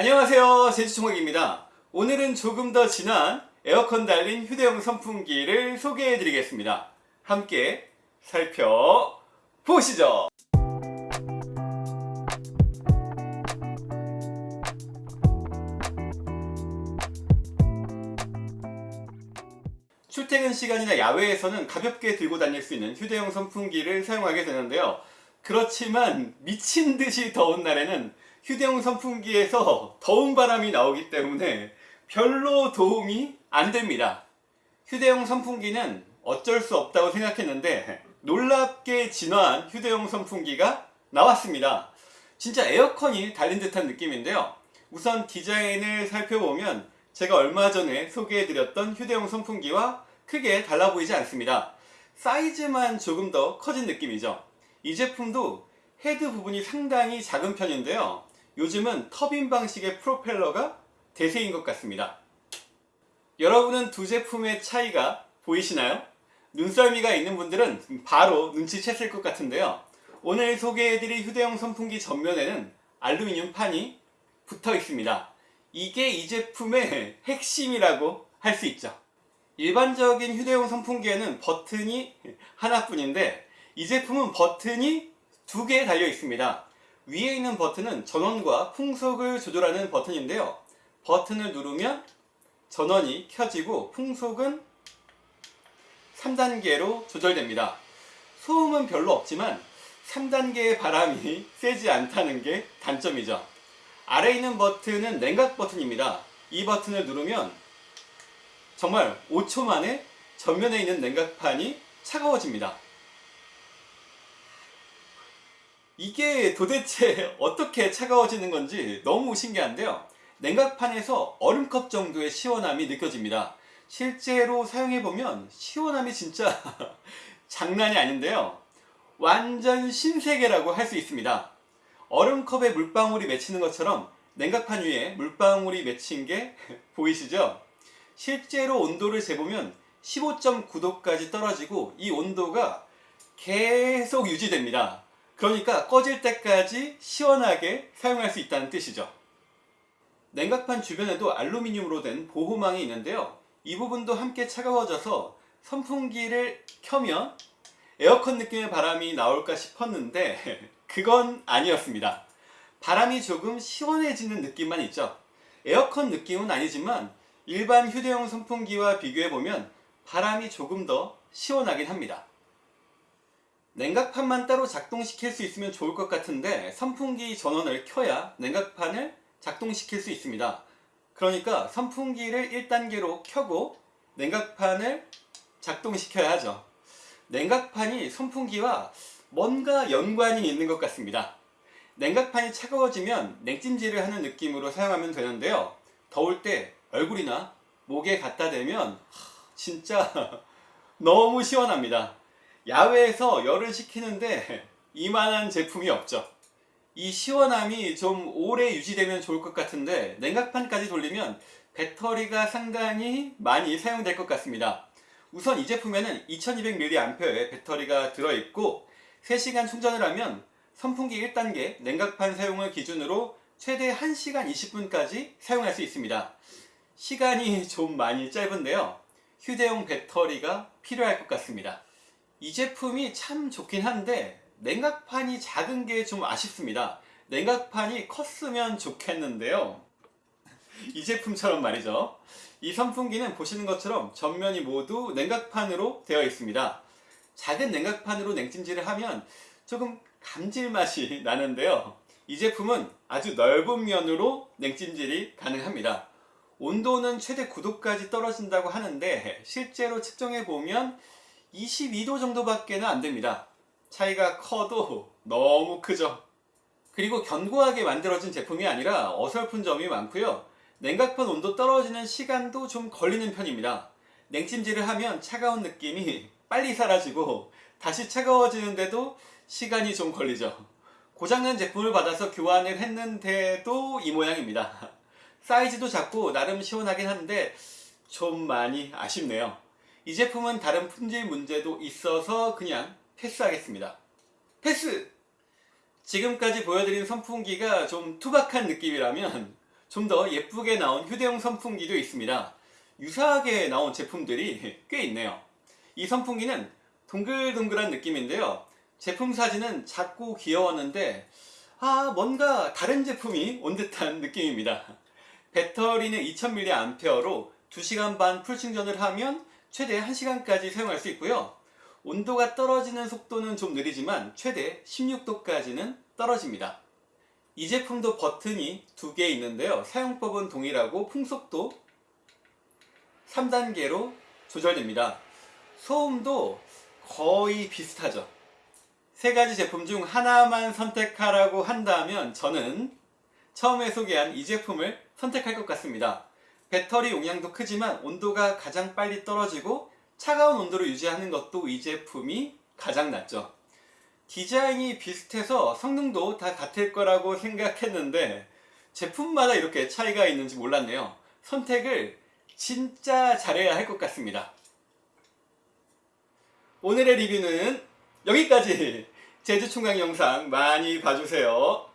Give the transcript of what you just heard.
안녕하세요. 제주총각입니다. 오늘은 조금 더 진한 에어컨 달린 휴대용 선풍기를 소개해 드리겠습니다. 함께 살펴보시죠. 출퇴근 시간이나 야외에서는 가볍게 들고 다닐 수 있는 휴대용 선풍기를 사용하게 되는데요. 그렇지만 미친 듯이 더운 날에는 휴대용 선풍기에서 더운 바람이 나오기 때문에 별로 도움이 안 됩니다. 휴대용 선풍기는 어쩔 수 없다고 생각했는데 놀랍게 진화한 휴대용 선풍기가 나왔습니다. 진짜 에어컨이 달린 듯한 느낌인데요. 우선 디자인을 살펴보면 제가 얼마 전에 소개해드렸던 휴대용 선풍기와 크게 달라 보이지 않습니다. 사이즈만 조금 더 커진 느낌이죠. 이 제품도 헤드 부분이 상당히 작은 편인데요. 요즘은 터빈 방식의 프로펠러가 대세인 것 같습니다. 여러분은 두 제품의 차이가 보이시나요? 눈썰미가 있는 분들은 바로 눈치챘을 것 같은데요. 오늘 소개해드릴 휴대용 선풍기 전면에는 알루미늄 판이 붙어 있습니다. 이게 이 제품의 핵심이라고 할 수 있죠. 일반적인 휴대용 선풍기에는 버튼이 하나뿐인데 이 제품은 버튼이 두 개 달려 있습니다. 위에 있는 버튼은 전원과 풍속을 조절하는 버튼인데요. 버튼을 누르면 전원이 켜지고 풍속은 3단계로 조절됩니다. 소음은 별로 없지만 3단계의 바람이 세지 않다는 게 단점이죠. 아래 있는 버튼은 냉각 버튼입니다. 이 버튼을 누르면 정말 5초 만에 전면에 있는 냉각판이 차가워집니다. 이게 도대체 어떻게 차가워지는 건지 너무 신기한데요. 냉각판에서 얼음컵 정도의 시원함이 느껴집니다. 실제로 사용해보면 시원함이 진짜 장난이 아닌데요. 완전 신세계라고 할 수 있습니다. 얼음컵에 물방울이 맺히는 것처럼 냉각판 위에 물방울이 맺힌 게 보이시죠? 실제로 온도를 재보면 15.9도까지 떨어지고 이 온도가 계속 유지됩니다. 그러니까 꺼질 때까지 시원하게 사용할 수 있다는 뜻이죠. 냉각판 주변에도 알루미늄으로 된 보호망이 있는데요. 이 부분도 함께 차가워져서 선풍기를 켜면 에어컨 느낌의 바람이 나올까 싶었는데 그건 아니었습니다. 바람이 조금 시원해지는 느낌만 있죠. 에어컨 느낌은 아니지만 일반 휴대용 선풍기와 비교해보면 바람이 조금 더 시원하긴 합니다. 냉각판만 따로 작동시킬 수 있으면 좋을 것 같은데 선풍기 전원을 켜야 냉각판을 작동시킬 수 있습니다. 그러니까 선풍기를 1단계로 켜고 냉각판을 작동시켜야 하죠. 냉각판이 선풍기와 뭔가 연관이 있는 것 같습니다. 냉각판이 차가워지면 냉찜질을 하는 느낌으로 사용하면 되는데요. 더울 때 얼굴이나 목에 갖다 대면 진짜 너무 시원합니다. 야외에서 열을 식히는데 이만한 제품이 없죠. 이 시원함이 좀 오래 유지되면 좋을 것 같은데 냉각판까지 돌리면 배터리가 상당히 많이 사용될 것 같습니다. 우선 이 제품에는 2200mAh의 배터리가 들어있고 3시간 충전을 하면 선풍기 1단계 냉각판 사용을 기준으로 최대 1시간 20분까지 사용할 수 있습니다. 시간이 좀 많이 짧은데요. 휴대용 배터리가 필요할 것 같습니다. 이 제품이 참 좋긴 한데 냉각판이 작은 게 좀 아쉽습니다. 냉각판이 컸으면 좋겠는데요. 이 제품처럼 말이죠. 이 선풍기는 보시는 것처럼 전면이 모두 냉각판으로 되어 있습니다. 작은 냉각판으로 냉찜질을 하면 조금 감질맛이 나는데요. 이 제품은 아주 넓은 면으로 냉찜질이 가능합니다. 온도는 최대 9도까지 떨어진다고 하는데 실제로 측정해 보면 22도 정도밖에 안 됩니다. 차이가 커도 너무 크죠. 그리고 견고하게 만들어진 제품이 아니라 어설픈 점이 많고요. 냉각판 온도 떨어지는 시간도 좀 걸리는 편입니다. 냉찜질을 하면 차가운 느낌이 빨리 사라지고 다시 차가워지는데도 시간이 좀 걸리죠. 고장난 제품을 받아서 교환을 했는데도 이 모양입니다. 사이즈도 작고 나름 시원하긴 한데 좀 많이 아쉽네요. 이 제품은 다른 품질 문제도 있어서 그냥 패스하겠습니다. 패스! 지금까지 보여드린 선풍기가 좀 투박한 느낌이라면 좀 더 예쁘게 나온 휴대용 선풍기도 있습니다. 유사하게 나온 제품들이 꽤 있네요. 이 선풍기는 동글동글한 느낌인데요. 제품 사진은 작고 귀여웠는데 아 뭔가 다른 제품이 온 듯한 느낌입니다. 배터리는 2000mAh로 2시간 반 풀충전을 하면 최대 1시간까지 사용할 수 있고요. 온도가 떨어지는 속도는 좀 느리지만 최대 16도까지는 떨어집니다. 이 제품도 버튼이 두 개 있는데요. 사용법은 동일하고 풍속도 3단계로 조절됩니다. 소음도 거의 비슷하죠. 세 가지 제품 중 하나만 선택하라고 한다면 저는 처음에 소개한 이 제품을 선택할 것 같습니다. 배터리 용량도 크지만 온도가 가장 빨리 떨어지고 차가운 온도를 유지하는 것도 이 제품이 가장 낫죠. 디자인이 비슷해서 성능도 다 같을 거라고 생각했는데 제품마다 이렇게 차이가 있는지 몰랐네요. 선택을 진짜 잘해야 할 것 같습니다. 오늘의 리뷰는 여기까지 제주 총각 영상 많이 봐주세요.